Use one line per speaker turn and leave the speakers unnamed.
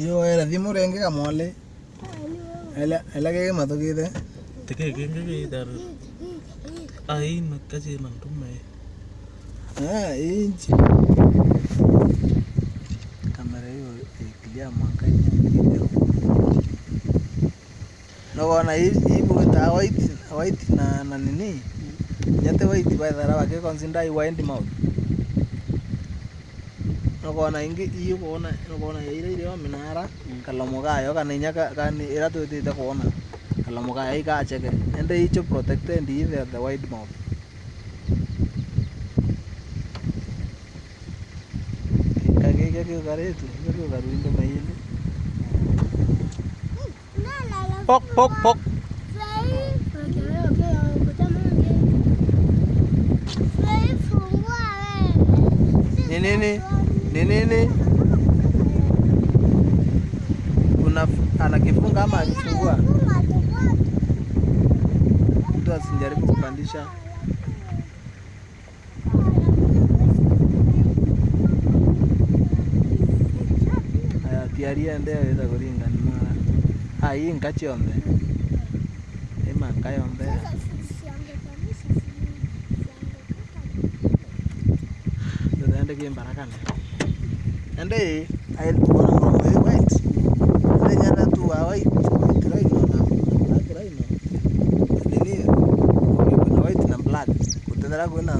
Iyo era thimu renge kamole. Ela ela ke mathugite.
Teke kenge ke dar. Ai no kaje nang tume.
Ah, inchi. Kamera hiyo ikilia mwanga hiyo. Nogona hii hii ta white white na na nini? Nyate white by thara wake consider mouth. nokona ingi iyo kona nokona yaira iriwa ya minara. Kalau kalomo kayo kaninya kan ira itu kona kalomo kayo ya ikacheke ende icho protected either the wide mouth. Kageka kiukaretu kiukaruindo maili pok pok pok. Nini? Ni nini? Una anakifunga ama akifungua? Mtu asijaribu kupandisha. Tiaria ndeo ida kuringana mara. Ah, hii nkachi ombe. Nkayombe. Ende kimbarakane. Ende ayel tukona mromo hii white. Tu wa white. White right no na. Black white. Kutendera kuna